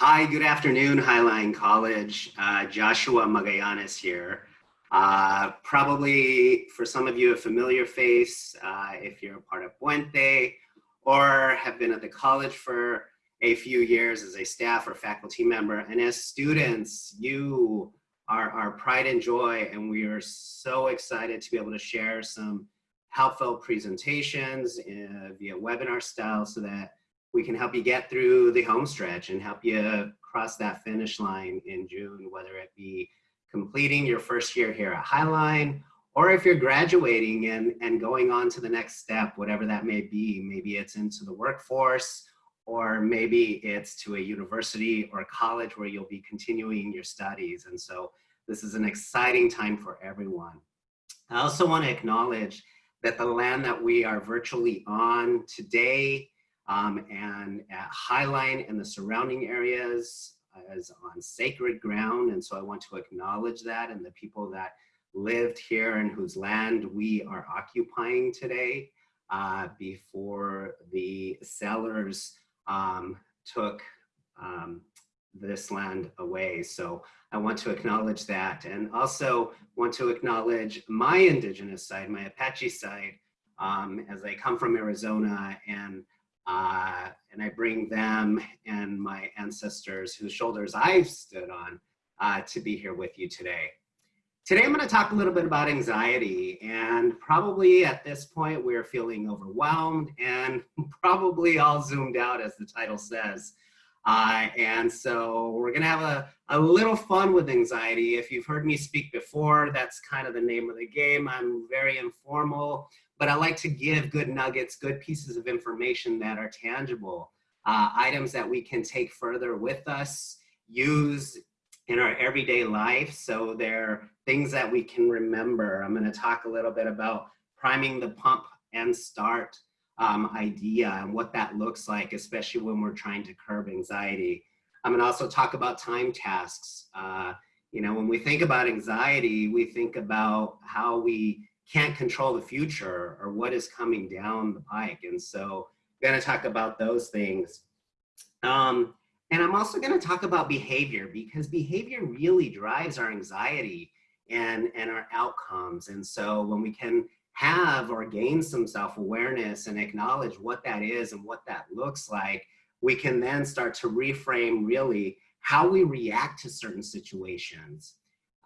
Hi, good afternoon, Highline College. Uh, Joshua Magallanes here. Uh, probably for some of you a familiar face uh, if you're a part of Puente or have been at the college for a few years as a staff or faculty member. And as students, you are our pride and joy and we are so excited to be able to share some helpful presentations uh, via webinar style so that we can help you get through the home stretch and help you cross that finish line in June, whether it be completing your first year here at Highline, or if you're graduating and, and going on to the next step, whatever that may be, maybe it's into the workforce, or maybe it's to a university or college where you'll be continuing your studies. And so this is an exciting time for everyone. I also want to acknowledge that the land that we are virtually on today um, and at Highline and the surrounding areas is on sacred ground. And so I want to acknowledge that and the people that lived here and whose land we are occupying today uh, before the settlers um, took um, this land away. So I want to acknowledge that and also want to acknowledge my indigenous side, my Apache side, um, as I come from Arizona and uh, and I bring them and my ancestors whose shoulders I've stood on uh, to be here with you today. Today I'm going to talk a little bit about anxiety and probably at this point we're feeling overwhelmed and probably all zoomed out as the title says. Uh, and so we're going to have a, a little fun with anxiety. If you've heard me speak before, that's kind of the name of the game. I'm very informal but I like to give good nuggets, good pieces of information that are tangible, uh, items that we can take further with us, use in our everyday life. So they're things that we can remember. I'm gonna talk a little bit about priming the pump and start um, idea and what that looks like, especially when we're trying to curb anxiety. I'm gonna also talk about time tasks. Uh, you know, when we think about anxiety, we think about how we can't control the future or what is coming down the pike. And so I'm gonna talk about those things. Um, and I'm also gonna talk about behavior because behavior really drives our anxiety and, and our outcomes. And so when we can have or gain some self-awareness and acknowledge what that is and what that looks like, we can then start to reframe really how we react to certain situations.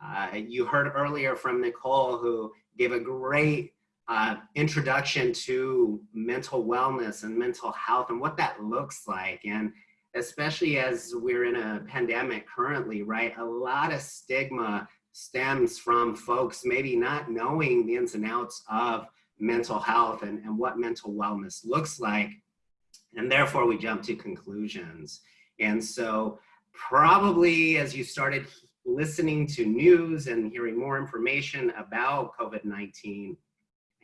Uh, you heard earlier from Nicole who gave a great uh, introduction to mental wellness and mental health and what that looks like. And especially as we're in a pandemic currently, right? A lot of stigma stems from folks maybe not knowing the ins and outs of mental health and, and what mental wellness looks like. And therefore we jump to conclusions. And so probably as you started listening to news and hearing more information about COVID-19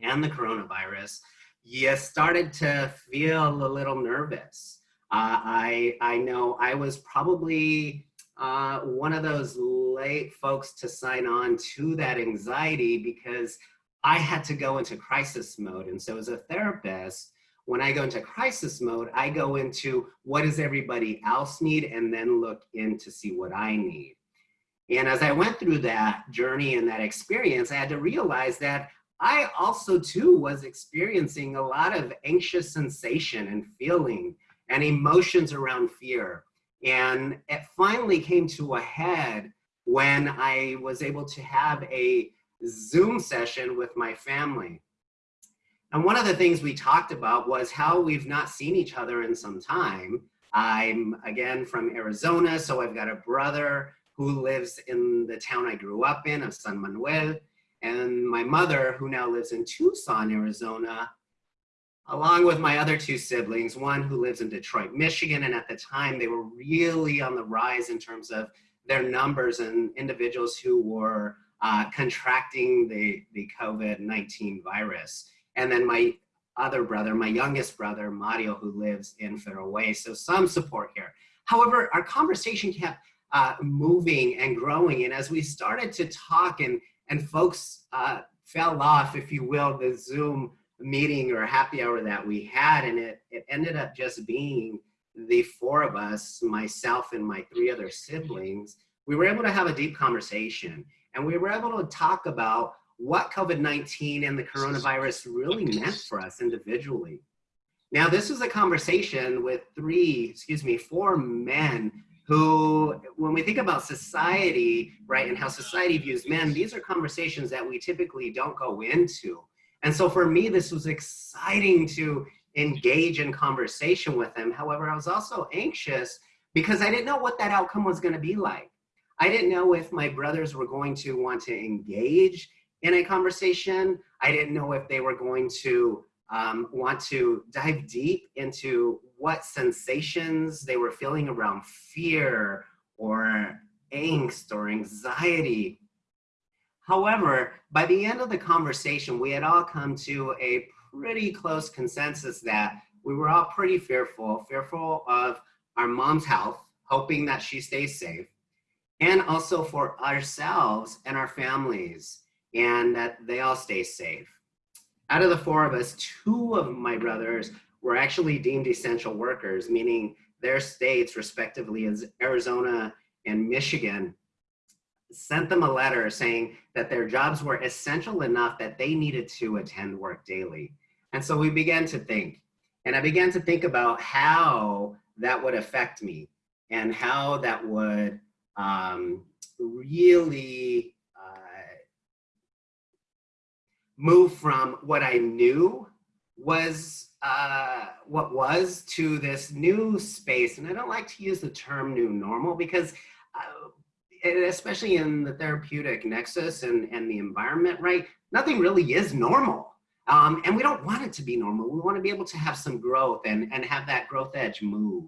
and the coronavirus, you started to feel a little nervous. Uh, I, I know I was probably uh, one of those late folks to sign on to that anxiety because I had to go into crisis mode. And so as a therapist, when I go into crisis mode, I go into what does everybody else need and then look in to see what I need. And as I went through that journey and that experience, I had to realize that I also too was experiencing a lot of anxious sensation and feeling and emotions around fear. And it finally came to a head when I was able to have a Zoom session with my family. And one of the things we talked about was how we've not seen each other in some time. I'm again from Arizona, so I've got a brother who lives in the town I grew up in of San Manuel, and my mother, who now lives in Tucson, Arizona, along with my other two siblings, one who lives in Detroit, Michigan, and at the time they were really on the rise in terms of their numbers and individuals who were uh, contracting the, the COVID-19 virus. And then my other brother, my youngest brother, Mario, who lives in Federal Way. So some support here. However, our conversation kept uh, moving and growing. And as we started to talk and, and folks uh, fell off, if you will, the Zoom meeting or happy hour that we had, and it, it ended up just being the four of us, myself and my three other siblings, we were able to have a deep conversation and we were able to talk about what COVID-19 and the coronavirus really meant for us individually. Now, this was a conversation with three, excuse me, four men who, when we think about society, right, and how society views men, these are conversations that we typically don't go into. And so for me, this was exciting to engage in conversation with them. However, I was also anxious because I didn't know what that outcome was gonna be like. I didn't know if my brothers were going to want to engage in a conversation. I didn't know if they were going to um, want to dive deep into what sensations they were feeling around fear or angst or anxiety. However, by the end of the conversation, we had all come to a pretty close consensus that we were all pretty fearful, fearful of our mom's health, hoping that she stays safe, and also for ourselves and our families, and that they all stay safe. Out of the four of us, two of my brothers were actually deemed essential workers, meaning their states, respectively, as Arizona and Michigan, sent them a letter saying that their jobs were essential enough that they needed to attend work daily. And so we began to think, and I began to think about how that would affect me and how that would um, really uh, move from what I knew was uh, what was to this new space. And I don't like to use the term new normal because uh, especially in the therapeutic nexus and, and the environment, right? Nothing really is normal. Um, and we don't want it to be normal. We want to be able to have some growth and, and have that growth edge move.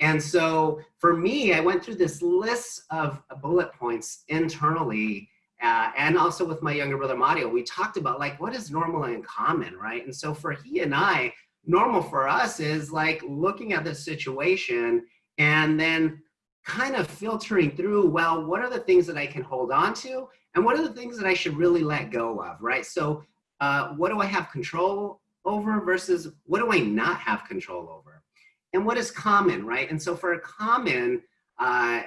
And so for me, I went through this list of bullet points internally uh, and also with my younger brother Mario, we talked about like what is normal and common, right? And so for he and I, normal for us is like looking at the situation and then kind of filtering through, well, what are the things that I can hold on to? And what are the things that I should really let go of, right? So uh, what do I have control over versus what do I not have control over? And what is common, right? And so for a common uh,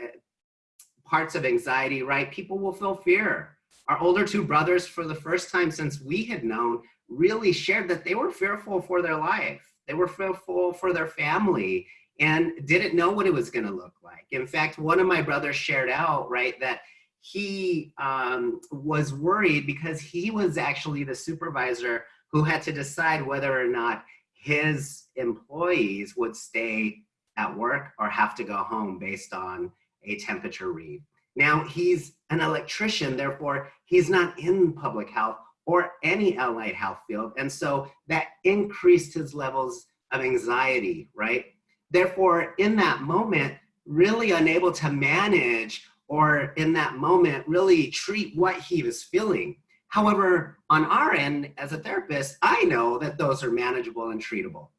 parts of anxiety, right, people will feel fear. Our older two brothers, for the first time since we had known, really shared that they were fearful for their life. They were fearful for their family and didn't know what it was going to look like. In fact, one of my brothers shared out, right, that he um, was worried because he was actually the supervisor who had to decide whether or not his employees would stay at work or have to go home based on a temperature read. Now he's an electrician, therefore he's not in public health or any allied health field. And so that increased his levels of anxiety, right? Therefore, in that moment, really unable to manage or in that moment really treat what he was feeling. However, on our end, as a therapist, I know that those are manageable and treatable.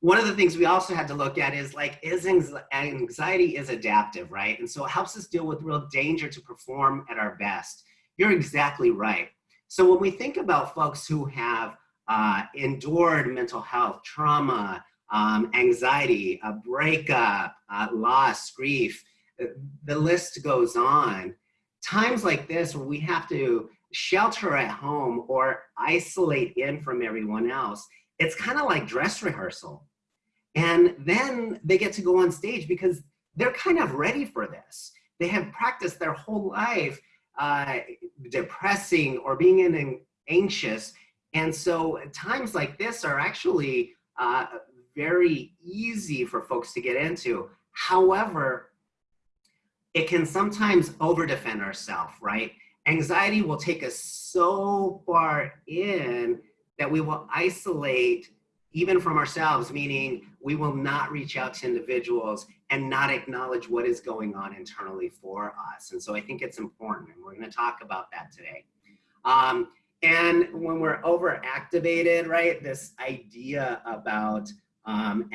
One of the things we also had to look at is like, is anxiety is adaptive, right? And so it helps us deal with real danger to perform at our best. You're exactly right. So when we think about folks who have uh, endured mental health, trauma, um, anxiety, a breakup, uh, loss, grief, the list goes on. Times like this where we have to shelter at home or isolate in from everyone else, it's kind of like dress rehearsal. And then they get to go on stage because they're kind of ready for this. They have practiced their whole life uh, depressing or being in an anxious. And so times like this are actually uh, very easy for folks to get into. However, it can sometimes over defend ourselves, right? Anxiety will take us so far in that we will isolate even from ourselves, meaning we will not reach out to individuals and not acknowledge what is going on internally for us. And so I think it's important, and we're gonna talk about that today. Um, and when we're overactivated, right, this idea about um,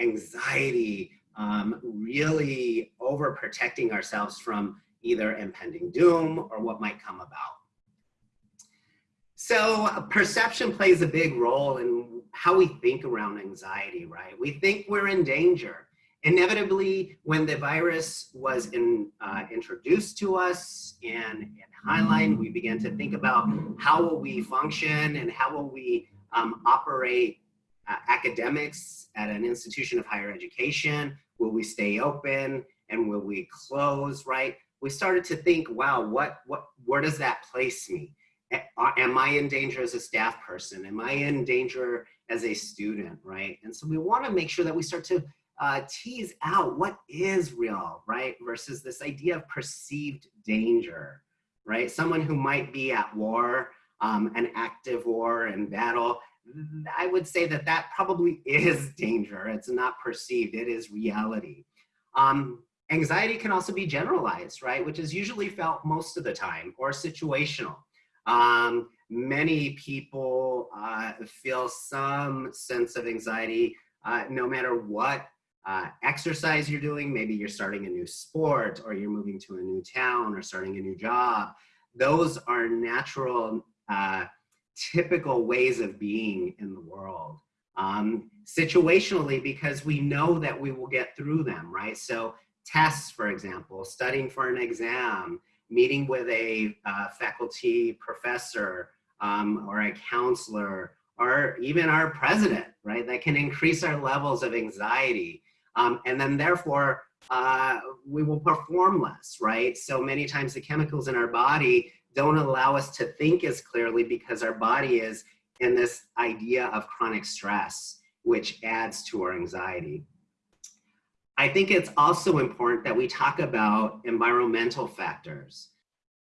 anxiety, um, really overprotecting ourselves from either impending doom or what might come about. So perception plays a big role in how we think around anxiety, right? We think we're in danger. Inevitably, when the virus was in, uh, introduced to us and, and Highline, we began to think about how will we function and how will we um, operate uh, academics at an institution of higher education? Will we stay open and will we close, right? We started to think, wow, what, what, where does that place me? Am I in danger as a staff person? Am I in danger as a student, right? And so we wanna make sure that we start to uh, tease out what is real, right? Versus this idea of perceived danger, right? Someone who might be at war, um, an active war and battle, I would say that that probably is danger. It's not perceived, it is reality. Um, anxiety can also be generalized, right? Which is usually felt most of the time or situational. Um, many people uh, feel some sense of anxiety uh, no matter what uh, exercise you're doing. Maybe you're starting a new sport or you're moving to a new town or starting a new job. Those are natural uh, typical ways of being in the world. Um, situationally, because we know that we will get through them, right? So tests, for example, studying for an exam, meeting with a uh, faculty professor um, or a counselor, or even our president, right? That can increase our levels of anxiety. Um, and then therefore, uh, we will perform less, right? So many times the chemicals in our body don't allow us to think as clearly because our body is in this idea of chronic stress, which adds to our anxiety. I think it's also important that we talk about environmental factors.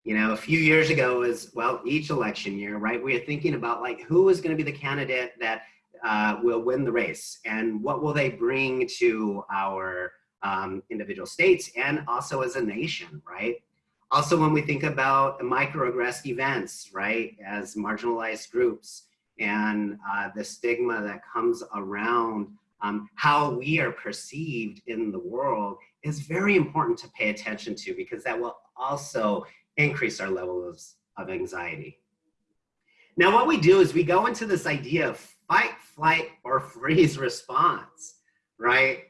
You know, a few years ago was, well, each election year, right? We are thinking about like, who is gonna be the candidate that uh, will win the race and what will they bring to our um, individual states and also as a nation, right? Also, when we think about microaggressed events, right, as marginalized groups and uh, the stigma that comes around um, how we are perceived in the world is very important to pay attention to because that will also increase our levels of anxiety. Now, what we do is we go into this idea of fight, flight, or freeze response, right?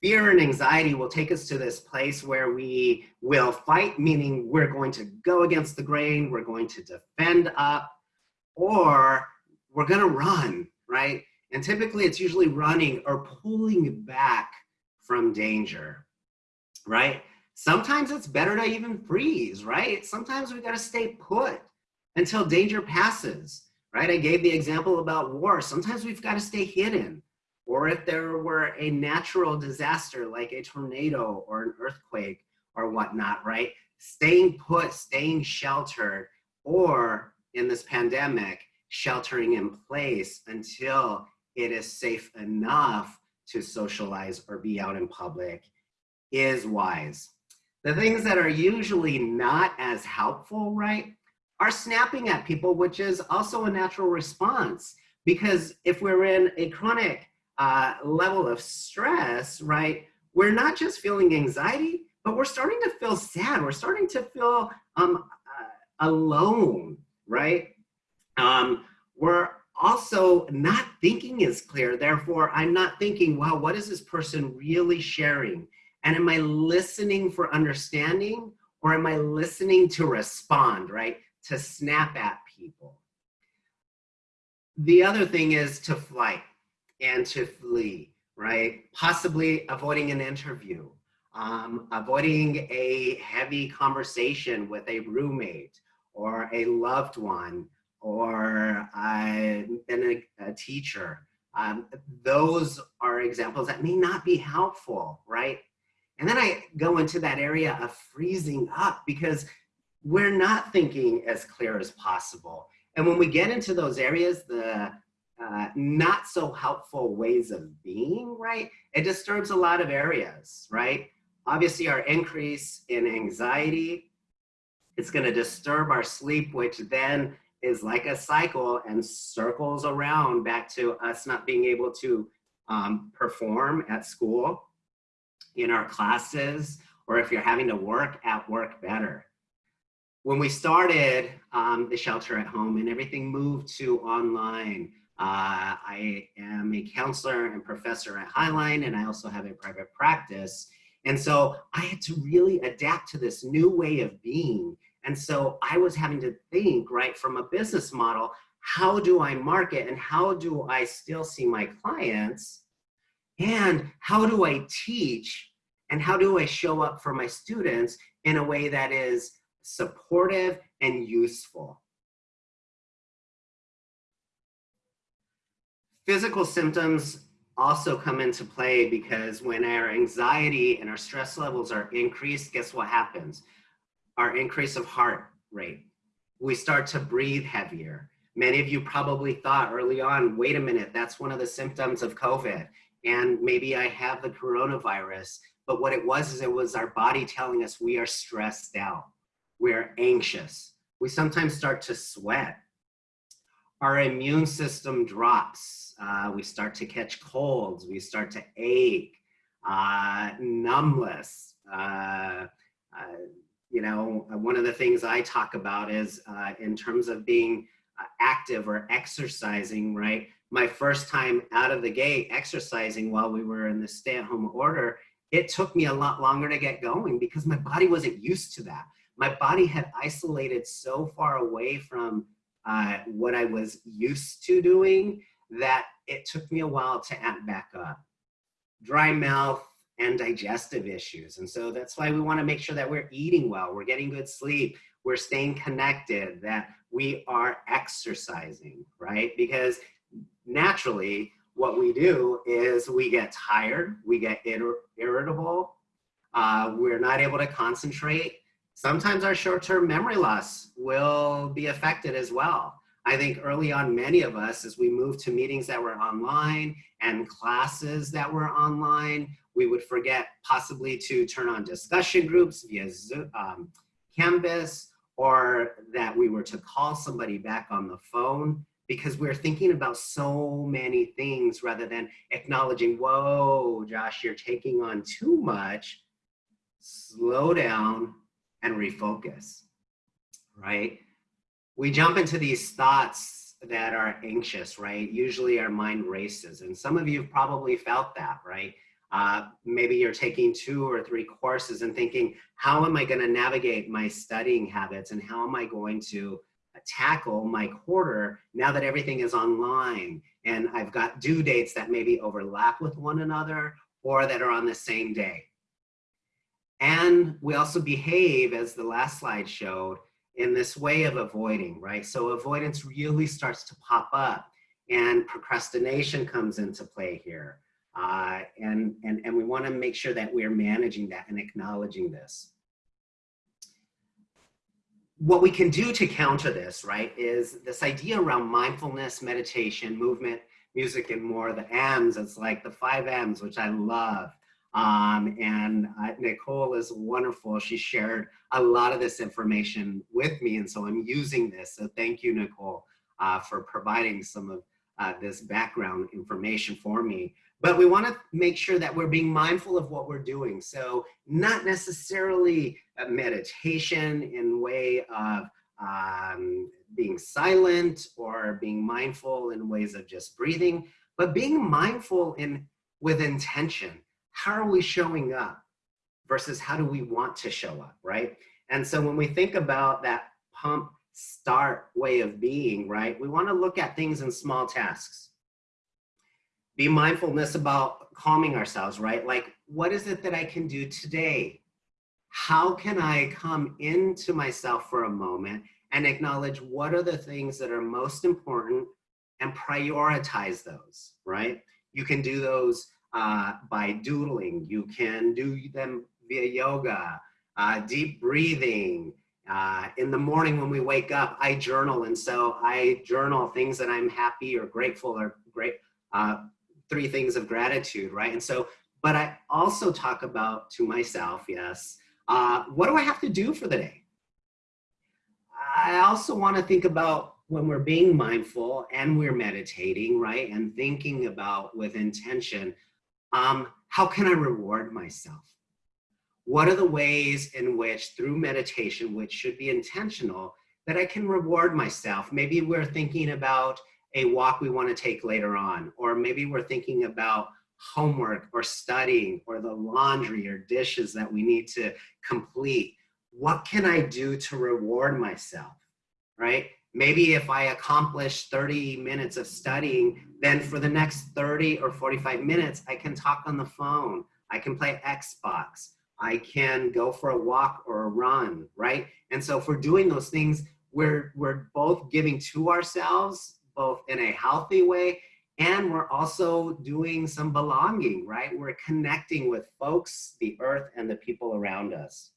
fear and anxiety will take us to this place where we will fight, meaning we're going to go against the grain, we're going to defend up, or we're gonna run, right? And typically it's usually running or pulling back from danger, right? Sometimes it's better to even freeze, right? Sometimes we gotta stay put until danger passes, right? I gave the example about war. Sometimes we've gotta stay hidden or if there were a natural disaster like a tornado or an earthquake or whatnot, right? Staying put, staying sheltered, or in this pandemic, sheltering in place until it is safe enough to socialize or be out in public is wise. The things that are usually not as helpful, right, are snapping at people, which is also a natural response. Because if we're in a chronic uh, level of stress, right, we're not just feeling anxiety, but we're starting to feel sad. We're starting to feel um, uh, alone, right? Um, we're also not thinking is clear. Therefore, I'm not thinking, wow, what is this person really sharing? And am I listening for understanding or am I listening to respond, right? To snap at people. The other thing is to flight and to flee, right? Possibly avoiding an interview, um, avoiding a heavy conversation with a roommate or a loved one or uh, a, a teacher. Um, those are examples that may not be helpful, right? And then I go into that area of freezing up because we're not thinking as clear as possible. And when we get into those areas, the uh, not so helpful ways of being, right? It disturbs a lot of areas, right? Obviously our increase in anxiety, it's gonna disturb our sleep, which then is like a cycle and circles around back to us not being able to um, perform at school, in our classes, or if you're having to work at work better. when we started um, the shelter at home and everything moved to online, uh, I am a counselor and professor at Highline, and I also have a private practice. And so I had to really adapt to this new way of being. And so I was having to think, right, from a business model, how do I market and how do I still see my clients? And how do I teach and how do I show up for my students in a way that is supportive and useful? Physical symptoms also come into play because when our anxiety and our stress levels are increased, guess what happens? Our increase of heart rate. We start to breathe heavier. Many of you probably thought early on, wait a minute, that's one of the symptoms of COVID. And maybe I have the coronavirus. But what it was is it was our body telling us we are stressed out. We're anxious. We sometimes start to sweat. Our immune system drops. Uh, we start to catch colds. We start to ache, uh, numbness. Uh, uh you know, one of the things I talk about is uh, in terms of being uh, active or exercising, right? My first time out of the gate exercising while we were in the stay at home order, it took me a lot longer to get going because my body wasn't used to that. My body had isolated so far away from uh, what I was used to doing that it took me a while to amp back up. Dry mouth and digestive issues. And so that's why we wanna make sure that we're eating well, we're getting good sleep, we're staying connected, that we are exercising, right? Because naturally, what we do is we get tired, we get ir irritable, uh, we're not able to concentrate. Sometimes our short-term memory loss will be affected as well. I think early on, many of us, as we moved to meetings that were online and classes that were online, we would forget possibly to turn on discussion groups via Zoom, um, Canvas, or that we were to call somebody back on the phone because we're thinking about so many things rather than acknowledging, whoa, Josh, you're taking on too much. Slow down and refocus, right? We jump into these thoughts that are anxious, right? Usually our mind races. And some of you have probably felt that, right? Uh, maybe you're taking two or three courses and thinking, how am I going to navigate my studying habits and how am I going to tackle my quarter now that everything is online and I've got due dates that maybe overlap with one another or that are on the same day. And we also behave, as the last slide showed, in this way of avoiding, right? So avoidance really starts to pop up and procrastination comes into play here. Uh, and, and, and we want to make sure that we're managing that and acknowledging this. What we can do to counter this, right, is this idea around mindfulness, meditation, movement, music, and more, the M's, it's like the five M's, which I love. Um, and uh, Nicole is wonderful. She shared a lot of this information with me, and so I'm using this. So thank you, Nicole, uh, for providing some of uh, this background information for me. But we want to make sure that we're being mindful of what we're doing. So not necessarily a meditation in way of um, being silent or being mindful in ways of just breathing, but being mindful in with intention. How are we showing up versus how do we want to show up, right? And so when we think about that pump start way of being, right, we want to look at things in small tasks be mindfulness about calming ourselves, right? Like, what is it that I can do today? How can I come into myself for a moment and acknowledge what are the things that are most important and prioritize those, right? You can do those uh, by doodling. You can do them via yoga, uh, deep breathing. Uh, in the morning when we wake up, I journal. And so I journal things that I'm happy or grateful or great, uh, three things of gratitude, right? And so, but I also talk about to myself, yes, uh, what do I have to do for the day? I also want to think about when we're being mindful and we're meditating, right? And thinking about with intention, um, how can I reward myself? what are the ways in which through meditation, which should be intentional, that I can reward myself? Maybe we're thinking about a walk we want to take later on, or maybe we're thinking about homework or studying or the laundry or dishes that we need to complete. What can I do to reward myself, right? Maybe if I accomplish 30 minutes of studying, then for the next 30 or 45 minutes, I can talk on the phone. I can play Xbox. I can go for a walk or a run, right? And so if we're doing those things, we're, we're both giving to ourselves, both in a healthy way, and we're also doing some belonging, right? We're connecting with folks, the earth, and the people around us.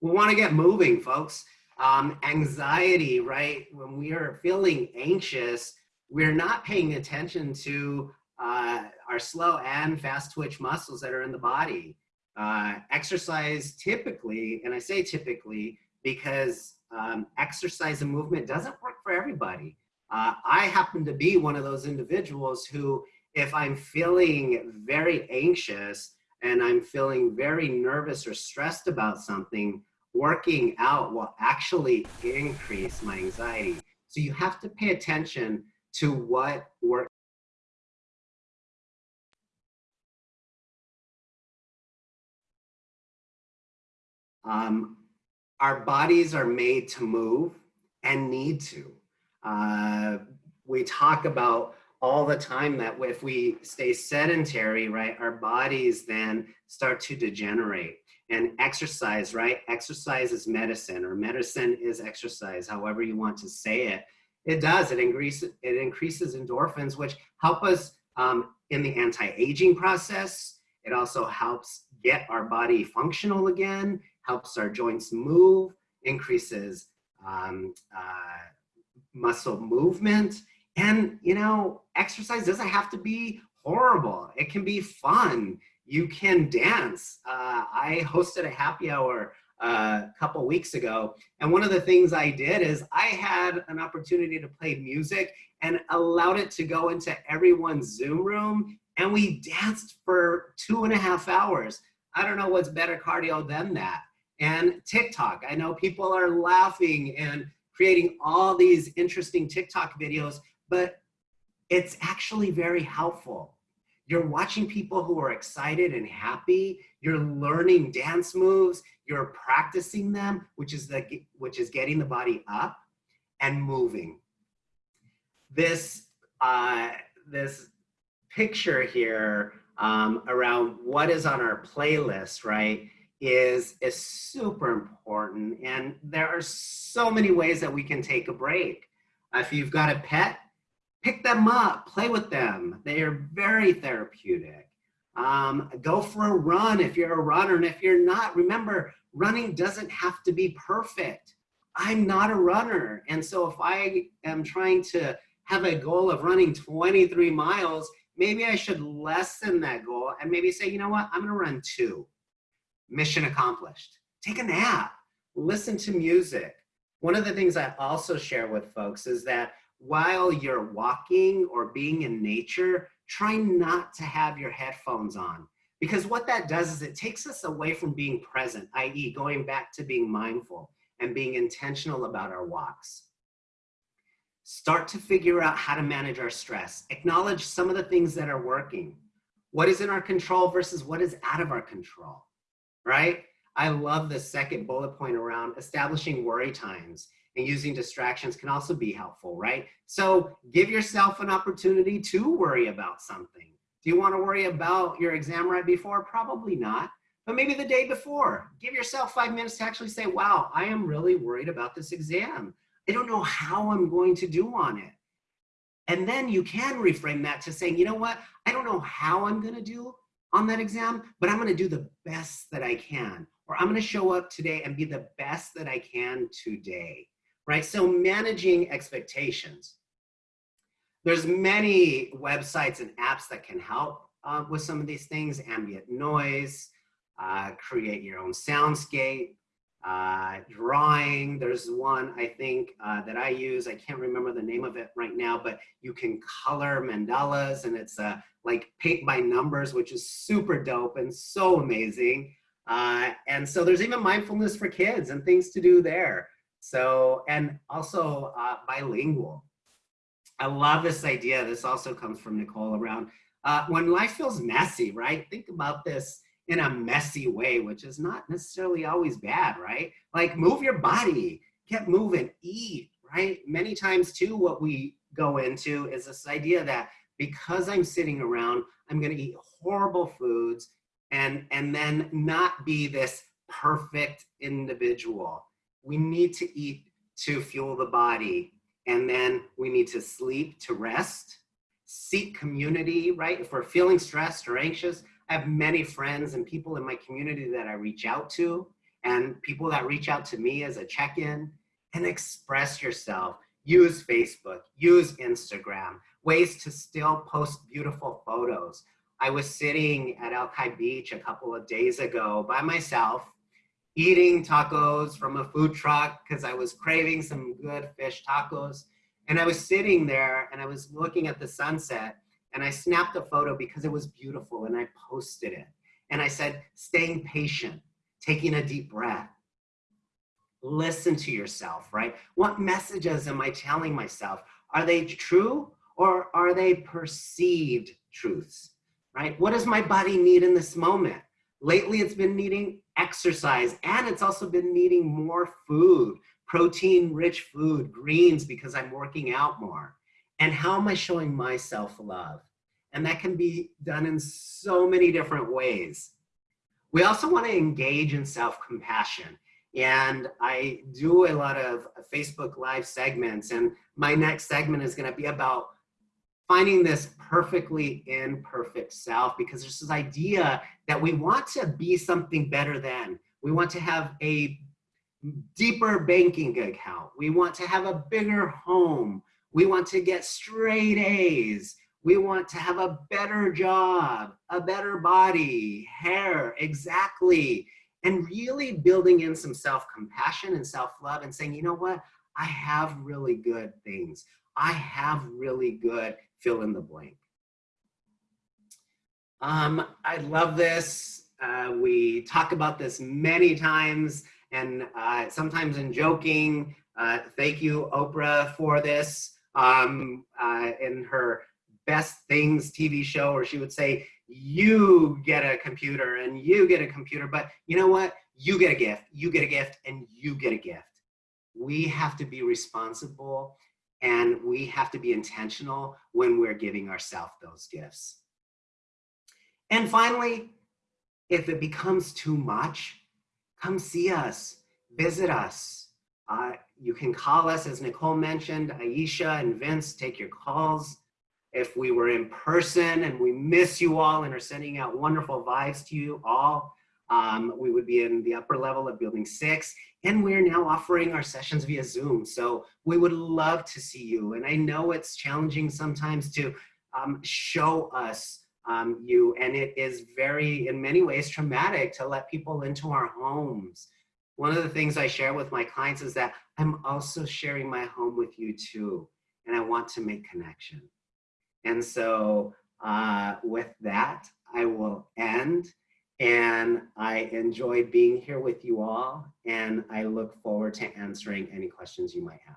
We wanna get moving, folks. Um, anxiety, right? When we are feeling anxious, we're not paying attention to uh, our slow and fast twitch muscles that are in the body. Uh, exercise typically, and I say typically because um, exercise and movement doesn't work for everybody. Uh, I happen to be one of those individuals who, if I'm feeling very anxious and I'm feeling very nervous or stressed about something, working out will actually increase my anxiety. So you have to pay attention to what work Um, our bodies are made to move and need to. Uh, we talk about all the time that if we stay sedentary, right, our bodies then start to degenerate. And exercise, right? Exercise is medicine or medicine is exercise, however you want to say it. It does, it increases, it increases endorphins, which help us um, in the anti-aging process. It also helps get our body functional again helps our joints move, increases um, uh, muscle movement. And, you know, exercise doesn't have to be horrible. It can be fun. You can dance. Uh, I hosted a happy hour uh, a couple weeks ago. And one of the things I did is I had an opportunity to play music and allowed it to go into everyone's Zoom room. And we danced for two and a half hours. I don't know what's better cardio than that and TikTok. I know people are laughing and creating all these interesting TikTok videos, but it's actually very helpful. You're watching people who are excited and happy. You're learning dance moves. You're practicing them, which is, the, which is getting the body up and moving. This, uh, this picture here um, around what is on our playlist, right? Is, is super important. And there are so many ways that we can take a break. If you've got a pet, pick them up, play with them. They are very therapeutic. Um, go for a run if you're a runner. And if you're not, remember, running doesn't have to be perfect. I'm not a runner. And so if I am trying to have a goal of running 23 miles, maybe I should lessen that goal and maybe say, you know what, I'm gonna run two mission accomplished. Take a nap, listen to music. One of the things I also share with folks is that while you're walking or being in nature, try not to have your headphones on. Because what that does is it takes us away from being present, i.e. going back to being mindful and being intentional about our walks. Start to figure out how to manage our stress. Acknowledge some of the things that are working. What is in our control versus what is out of our control right? I love the second bullet point around establishing worry times and using distractions can also be helpful, right? So give yourself an opportunity to worry about something. Do you want to worry about your exam right before? Probably not, but maybe the day before. Give yourself five minutes to actually say, wow, I am really worried about this exam. I don't know how I'm going to do on it. And then you can reframe that to saying, you know what? I don't know how I'm going to do, on that exam, but I'm gonna do the best that I can. Or I'm gonna show up today and be the best that I can today, right? So managing expectations. There's many websites and apps that can help uh, with some of these things, ambient noise, uh, create your own soundscape, uh, drawing. There's one I think uh, that I use. I can't remember the name of it right now, but you can color mandalas and it's uh, like paint by numbers, which is super dope and so amazing. Uh, and so there's even mindfulness for kids and things to do there. So, and also uh, bilingual. I love this idea. This also comes from Nicole around when life feels messy, right? Think about this in a messy way, which is not necessarily always bad, right? Like move your body, get moving, eat, right? Many times too, what we go into is this idea that because I'm sitting around, I'm gonna eat horrible foods and, and then not be this perfect individual. We need to eat to fuel the body and then we need to sleep to rest, seek community, right? If we're feeling stressed or anxious, I have many friends and people in my community that I reach out to and people that reach out to me as a check-in and express yourself. Use Facebook, use Instagram, ways to still post beautiful photos. I was sitting at Alki Beach a couple of days ago by myself, eating tacos from a food truck because I was craving some good fish tacos. And I was sitting there and I was looking at the sunset and I snapped a photo because it was beautiful and I posted it. And I said, staying patient, taking a deep breath. Listen to yourself, right? What messages am I telling myself? Are they true or are they perceived truths, right? What does my body need in this moment? Lately, it's been needing exercise and it's also been needing more food, protein rich food, greens because I'm working out more. And how am I showing myself love? And that can be done in so many different ways. We also want to engage in self-compassion. And I do a lot of Facebook live segments and my next segment is going to be about finding this perfectly imperfect self because there's this idea that we want to be something better than. We want to have a deeper banking account. We want to have a bigger home. We want to get straight A's. We want to have a better job, a better body, hair, exactly. And really building in some self-compassion and self-love and saying, you know what? I have really good things. I have really good fill in the blank. Um, I love this. Uh, we talk about this many times and uh, sometimes in joking. Uh, thank you, Oprah, for this. Um, uh, in her Best Things TV show, where she would say, you get a computer and you get a computer, but you know what? You get a gift, you get a gift, and you get a gift. We have to be responsible and we have to be intentional when we're giving ourselves those gifts. And finally, if it becomes too much, come see us, visit us. Uh, you can call us, as Nicole mentioned, Aisha and Vince take your calls. If we were in person and we miss you all and are sending out wonderful vibes to you all, um, we would be in the upper level of building six and we're now offering our sessions via Zoom. So we would love to see you. And I know it's challenging sometimes to um, show us um, you and it is very, in many ways, traumatic to let people into our homes. One of the things I share with my clients is that I'm also sharing my home with you too. And I want to make connection. And so uh, with that, I will end. And I enjoy being here with you all, and I look forward to answering any questions you might have.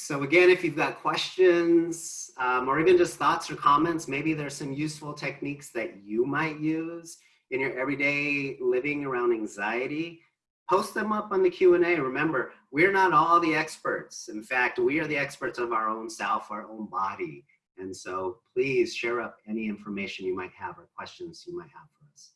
So again, if you've got questions um, or even just thoughts or comments, maybe there's some useful techniques that you might use in your everyday living around anxiety, post them up on the Q&A. Remember, we're not all the experts. In fact, we are the experts of our own self, our own body. And so please share up any information you might have or questions you might have for us.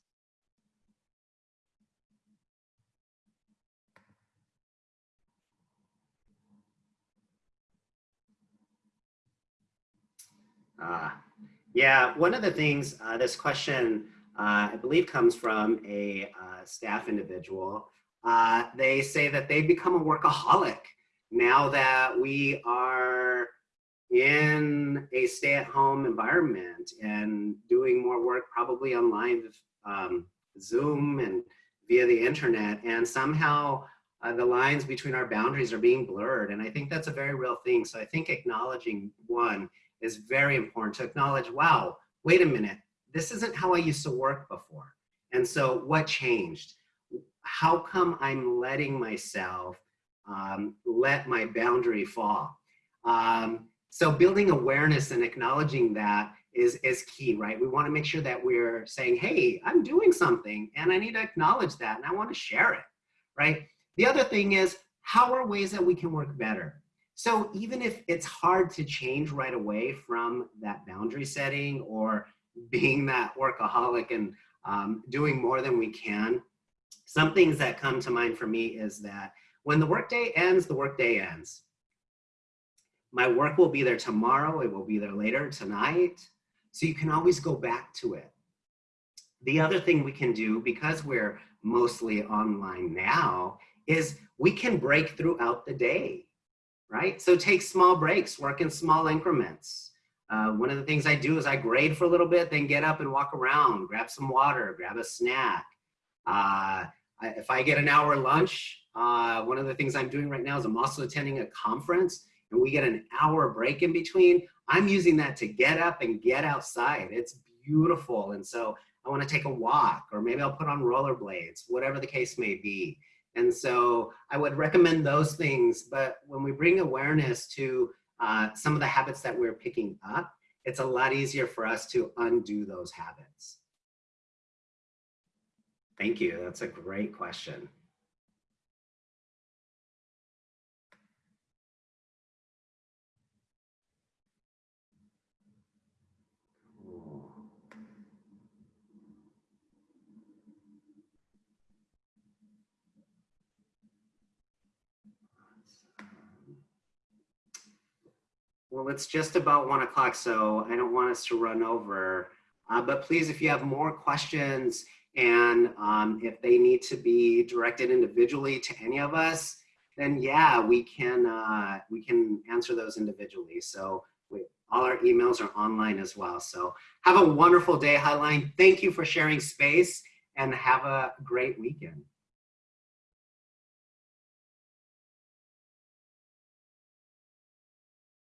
Uh, yeah, one of the things, uh, this question, uh, I believe comes from a uh, staff individual. Uh, they say that they've become a workaholic now that we are in a stay-at-home environment and doing more work probably on live um, Zoom and via the internet and somehow uh, the lines between our boundaries are being blurred and I think that's a very real thing so I think acknowledging one is very important to acknowledge wow wait a minute this isn't how I used to work before and so what changed how come I'm letting myself um, let my boundary fall um, so building awareness and acknowledging that is, is key, right? We wanna make sure that we're saying, hey, I'm doing something and I need to acknowledge that and I wanna share it, right? The other thing is, how are ways that we can work better? So even if it's hard to change right away from that boundary setting or being that workaholic and um, doing more than we can, some things that come to mind for me is that when the workday ends, the workday ends. My work will be there tomorrow. It will be there later tonight. So you can always go back to it. The other thing we can do, because we're mostly online now, is we can break throughout the day, right? So take small breaks, work in small increments. Uh, one of the things I do is I grade for a little bit, then get up and walk around, grab some water, grab a snack. Uh, if I get an hour lunch, uh, one of the things I'm doing right now is I'm also attending a conference and we get an hour break in between, I'm using that to get up and get outside. It's beautiful. And so I want to take a walk or maybe I'll put on rollerblades, whatever the case may be. And so I would recommend those things. But when we bring awareness to uh, some of the habits that we're picking up, it's a lot easier for us to undo those habits. Thank you. That's a great question. Well, it's just about one o'clock, so I don't want us to run over. Uh, but please, if you have more questions and um, if they need to be directed individually to any of us, then yeah, we can uh, we can answer those individually. So we, all our emails are online as well. So have a wonderful day, Highline. Thank you for sharing space and have a great weekend.